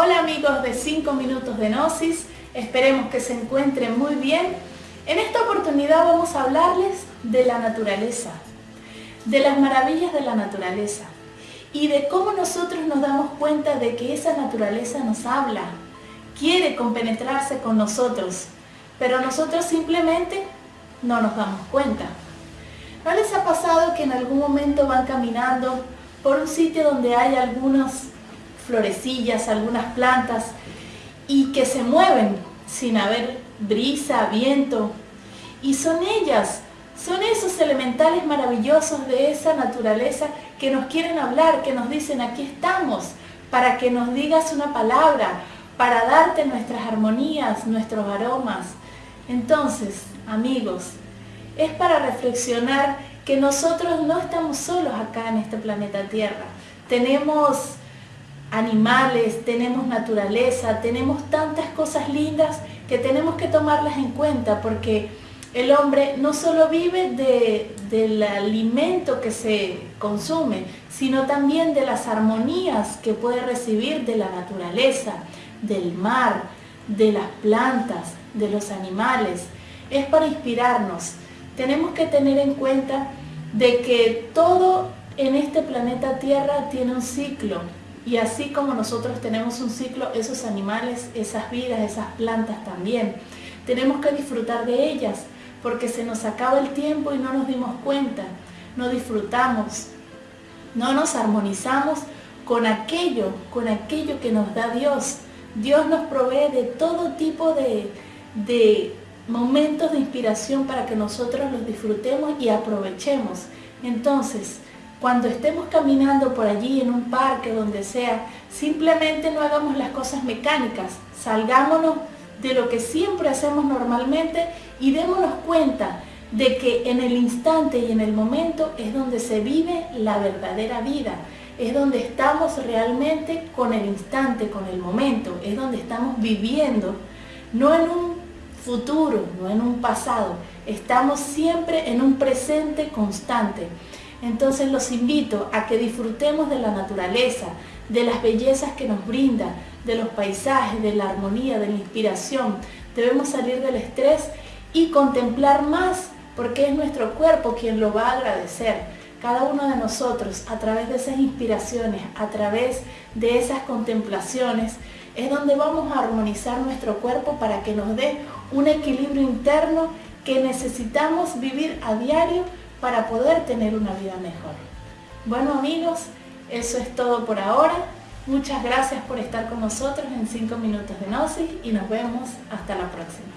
Hola amigos de 5 minutos de Gnosis, esperemos que se encuentren muy bien. En esta oportunidad vamos a hablarles de la naturaleza, de las maravillas de la naturaleza y de cómo nosotros nos damos cuenta de que esa naturaleza nos habla, quiere compenetrarse con nosotros, pero nosotros simplemente no nos damos cuenta. ¿No les ha pasado que en algún momento van caminando por un sitio donde hay algunas florecillas, algunas plantas y que se mueven sin haber brisa, viento? Y son ellas, son esos elementales maravillosos de esa naturaleza que nos quieren hablar, que nos dicen aquí estamos, para que nos digas una palabra, para darte nuestras armonías, nuestros aromas. Entonces, amigos, es para reflexionar que nosotros no estamos solos acá en este planeta Tierra. Tenemos animales, tenemos naturaleza, tenemos tantas cosas lindas que tenemos que tomarlas en cuenta porque el hombre no solo vive del alimento que se consume, sino también de las armonías que puede recibir de la naturaleza, del mar, de las plantas, de los animales. Es para inspirarnos. Tenemos que tener en cuenta de que todo en este planeta Tierra tiene un ciclo. Y así como nosotros tenemos un ciclo, esos animales, esas vidas, esas plantas también. Tenemos que disfrutar de ellas porque se nos acaba el tiempo y no nos dimos cuenta, no disfrutamos, no nos armonizamos con aquello, con aquello que nos da Dios. Dios nos provee de todo tipo de, de momentos de inspiración para que nosotros los disfrutemos y aprovechemos. Entonces, cuando estemos caminando por allí en un parque, donde sea, simplemente no hagamos las cosas mecánicas, salgámonos de lo que siempre hacemos normalmente y démonos cuenta de que en el instante y en el momento es donde se vive la verdadera vida, es donde estamos realmente con el instante, con el momento, es donde estamos viviendo, no en un futuro, no en un pasado, estamos siempre en un presente constante. Entonces los invito a que disfrutemos de la naturaleza, de las bellezas que nos brinda, de los paisajes, de la armonía, de la inspiración. Debemos salir del estrés y contemplar más, porque es nuestro cuerpo quien lo va a agradecer. Cada uno de nosotros, a través de esas inspiraciones, a través de esas contemplaciones, es donde vamos a armonizar nuestro cuerpo para que nos dé un equilibrio interno que necesitamos vivir a diario para poder tener una vida mejor. Bueno amigos, eso es todo por ahora. Muchas gracias por estar con nosotros en 5 minutos de Gnosis y nos vemos hasta la próxima.